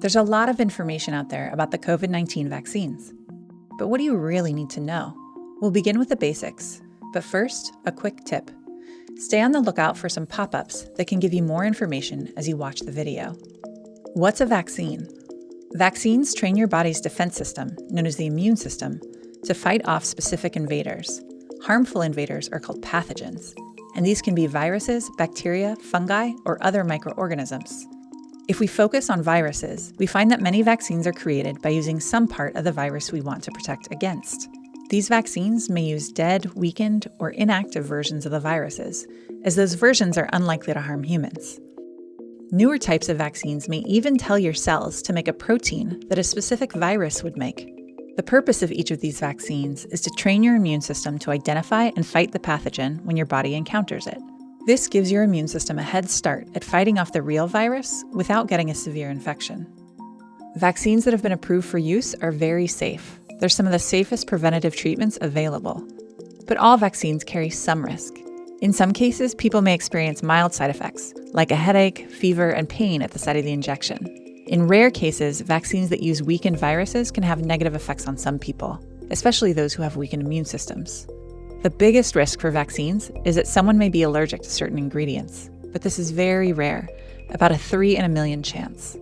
There's a lot of information out there about the COVID 19 vaccines. But what do you really need to know? We'll begin with the basics. But first, a quick tip. Stay on the lookout for some pop ups that can give you more information as you watch the video. What's a vaccine? Vaccines train your body's defense system, known as the immune system, to fight off specific invaders. Harmful invaders are called pathogens, and these can be viruses, bacteria, fungi, or other microorganisms. If we focus on viruses, we find that many vaccines are created by using some part of the virus we want to protect against. These vaccines may use dead, weakened, or inactive versions of the viruses, as those versions are unlikely to harm humans. Newer types of vaccines may even tell your cells to make a protein that a specific virus would make. The purpose of each of these vaccines is to train your immune system to identify and fight the pathogen when your body encounters it. This gives your immune system a head start at fighting off the real virus without getting a severe infection. Vaccines that have been approved for use are very safe. They're some of the safest preventative treatments available. But all vaccines carry some risk. In some cases, people may experience mild side effects, like a headache, fever, and pain at the site of the injection. In rare cases, vaccines that use weakened viruses can have negative effects on some people, especially those who have weakened immune systems. The biggest risk for vaccines is that someone may be allergic to certain ingredients, but this is very rare, about a 3 in a million chance.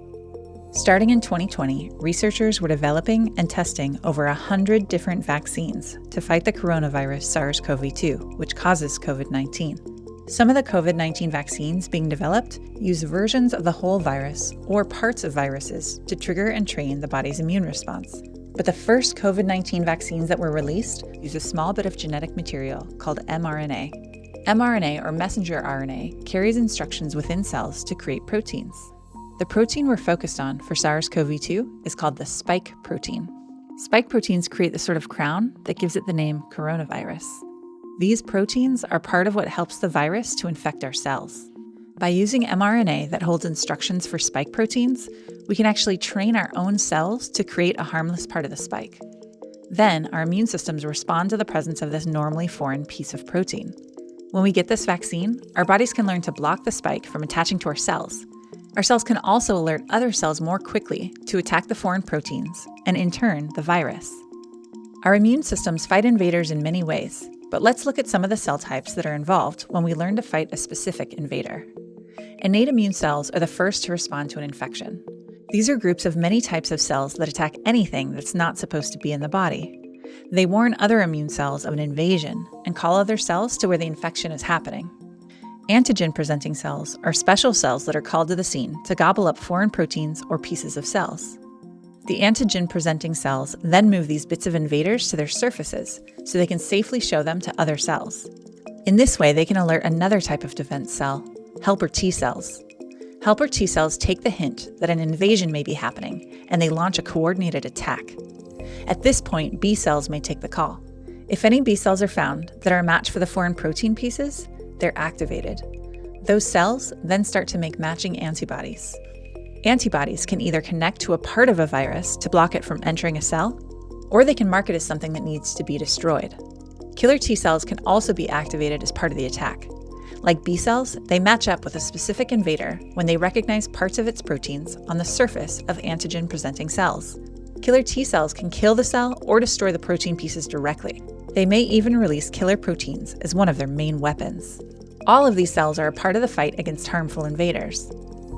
Starting in 2020, researchers were developing and testing over 100 different vaccines to fight the coronavirus SARS CoV 2, which causes COVID 19. Some of the COVID 19 vaccines being developed use versions of the whole virus or parts of viruses to trigger and train the body's immune response, but the first COVID 19 vaccines that were released use a small bit of genetic material called mRNA. mRNA, or messenger RNA, carries instructions within cells to create proteins. The protein we're focused on for SARS CoV 2 is called the spike protein. Spike proteins create the sort of crown that gives it the name coronavirus. These proteins are part of what helps the virus to infect our cells. By using mRNA that holds instructions for spike proteins, we can actually train our own cells to create a harmless part of the spike. Then, our immune systems respond to the presence of this normally foreign piece of protein. When we get this vaccine, our bodies can learn to block the spike from attaching to our cells. Our cells can also alert other cells more quickly to attack the foreign proteins, and in turn, the virus. Our immune systems fight invaders in many ways, but let's look at some of the cell types that are involved when we learn to fight a specific invader. Innate immune cells are the first to respond to an infection. These are groups of many types of cells that attack anything that's not supposed to be in the body. They warn other immune cells of an invasion and call other cells to where the infection is happening. Antigen presenting cells are special cells that are called to the scene to gobble up foreign proteins or pieces of cells. The antigen presenting cells then move these bits of invaders to their surfaces so they can safely show them to other cells. In this way, they can alert another type of defense cell, helper T cells. Helper T cells take the hint that an invasion may be happening, and they launch a coordinated attack. At this point, B cells may take the call. If any B cells are found that are a match for the foreign protein pieces, they're activated. Those cells then start to make matching antibodies. Antibodies can either connect to a part of a virus to block it from entering a cell, or they can mark it as something that needs to be destroyed. Killer T cells can also be activated as part of the attack. Like B cells, they match up with a specific invader when they recognize parts of its proteins on the surface of antigen presenting cells. Killer T cells can kill the cell or destroy the protein pieces directly. They may even release killer proteins as one of their main weapons. All of these cells are a part of the fight against harmful invaders,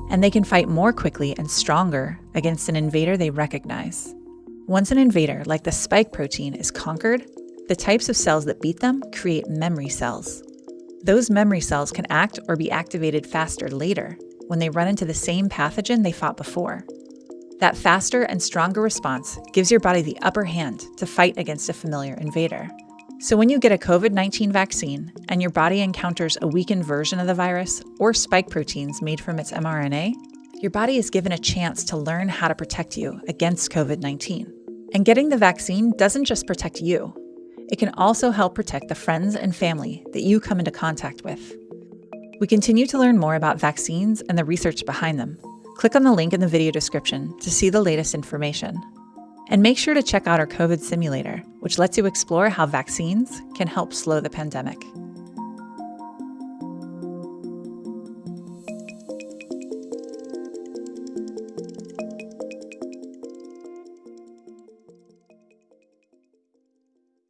and they can fight more quickly and stronger against an invader they recognize. Once an invader, like the spike protein, is conquered, the types of cells that beat them create memory cells. Those memory cells can act or be activated faster later when they run into the same pathogen they fought before. That faster and stronger response gives your body the upper hand to fight against a familiar invader. So, when you get a COVID 19 vaccine and your body encounters a weakened version of the virus or spike proteins made from its mRNA, your body is given a chance to learn how to protect you against COVID 19. And getting the vaccine doesn't just protect you, it can also help protect the friends and family that you come into contact with. We continue to learn more about vaccines and the research behind them. Click on the link in the video description to see the latest information. And make sure to check out our COVID simulator, which lets you explore how vaccines can help slow the pandemic.